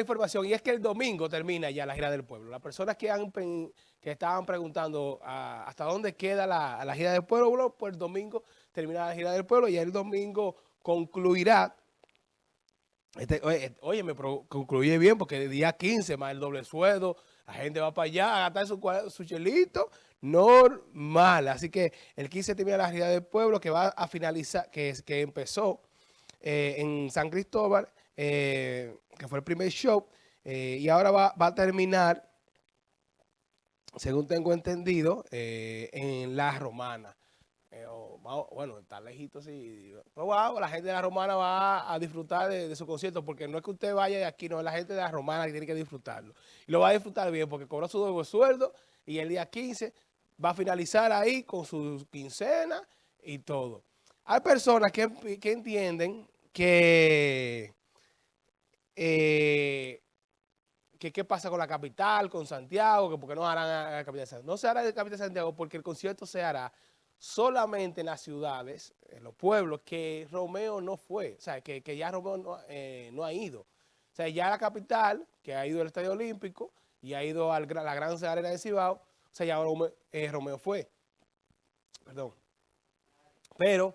información y es que el domingo termina ya la gira del pueblo. Las personas que, estaban preguntando ah, hasta dónde queda la, gira del pueblo, pues el domingo termina la gira del pueblo y el domingo concluirá. Este, oye, me concluye bien porque el día 15 más el doble sueldo, la gente va para allá a gastar su, su chelito normal. Así que el 15 termina la gira del pueblo que va a finalizar, que, que empezó eh, en San Cristóbal eh, que fue el primer show, eh, y ahora va, a terminar, según tengo entendido, eh, en La Romana. bueno, está lejito, sí. Pero wow, la gente de La Romana va a disfrutar de, su concierto, porque no es que usted vaya de aquí, no, es la gente de La Romana que tiene que disfrutarlo. Y lo va a disfrutar bien, porque cobró su nuevo sueldo, y el día 15 va a finalizar ahí con su quincena y todo. Hay personas que, que entienden que eh, que qué pasa con la capital, con Santiago, que por qué no harán la capital de Santiago. No se hará en la capital de Santiago porque el concierto se hará solamente en las ciudades, en los pueblos, que Romeo no fue, o sea, que, ya Romeo no, eh, no, ha ido. O sea, ya la capital, que ha ido al Estadio Olímpico y ha ido a la Gran Arena de Cibao, o sea, ya Romeo, eh, Romeo fue. Perdón. Pero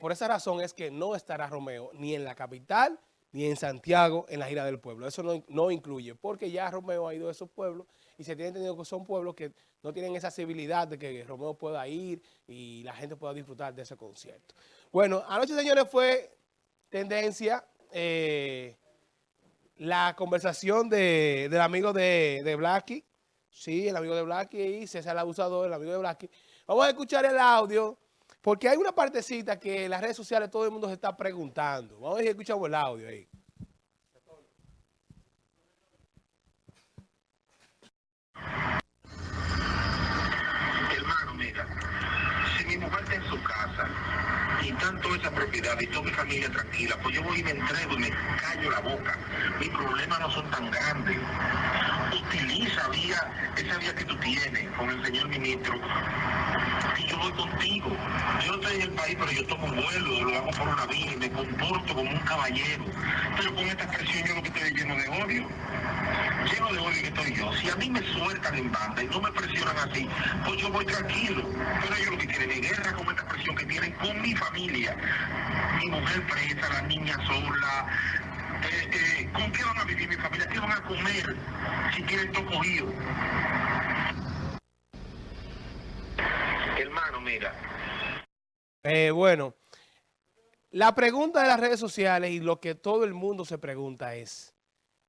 por esa razón es que no estará Romeo ni en la capital ni en Santiago en la gira del pueblo. Eso no, incluye, porque ya Romeo ha ido a esos pueblos y se tiene entendido que son pueblos que no tienen esa civilidad de que Romeo pueda ir y la gente pueda disfrutar de ese concierto. Bueno, anoche, señores, fue tendencia eh, la conversación de, del amigo de, de Blacky, sí, el amigo de Blacky y César abusador, el amigo de Blacky. Vamos a escuchar el audio porque hay una partecita que en las redes sociales todo el mundo se está preguntando. Vamos a ver si escuchamos el audio ahí. Hermano, mira, si mi mujer está en su casa y tanto esa propiedad y toda mi familia tranquila, pues yo voy y me entrego y me callo la boca. Mis problemas no son tan grandes. Utiliza vía, esa vía que tú tienes con el señor ministro y yo voy contigo. Yo estoy en el país, pero yo tomo un vuelo, lo hago por una vía y me comporto como un caballero. Pero con esta presión yo lo que estoy lleno de odio. Lleno de odio que estoy yo. Si a mí me sueltan en banda y no me presionan así, pues yo voy tranquilo. Pero ellos lo que tienen es guerra con esta presión que tienen con mi familia. Mi mujer presa, la niña sola, eh, ¿con qué van a vivir mi familia? ¿Qué van a comer si tienen todo cogido? Hermano, mira. Eh, bueno, la pregunta de las redes sociales y lo que todo el mundo se pregunta es,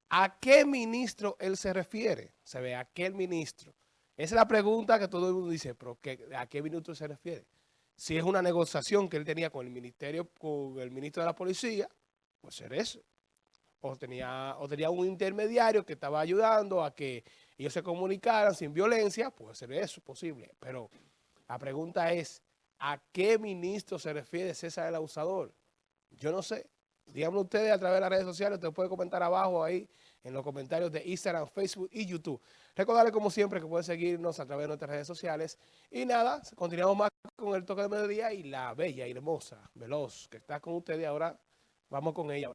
¿a qué ministro él se refiere? Se ve, ¿a qué ministro? Esa es la pregunta que todo el mundo dice, pero ¿a qué ministro se refiere? Si es una negociación que él tenía con el ministerio, con el ministro de la policía, pues ser eso. O tenía, o tenía un intermediario que estaba ayudando a que ellos se comunicaran sin violencia, puede ser eso posible. Pero la pregunta es, ¿a qué ministro se refiere César el Abusador? Yo no sé. Díganme ustedes a través de las redes sociales, usted puede comentar abajo ahí en los comentarios de Instagram, Facebook y YouTube. Recordarles como siempre que pueden seguirnos a través de nuestras redes sociales. Y nada, continuamos más con el toque de mediodía y la bella y hermosa, veloz, que está con ustedes ahora. Vamos con ella.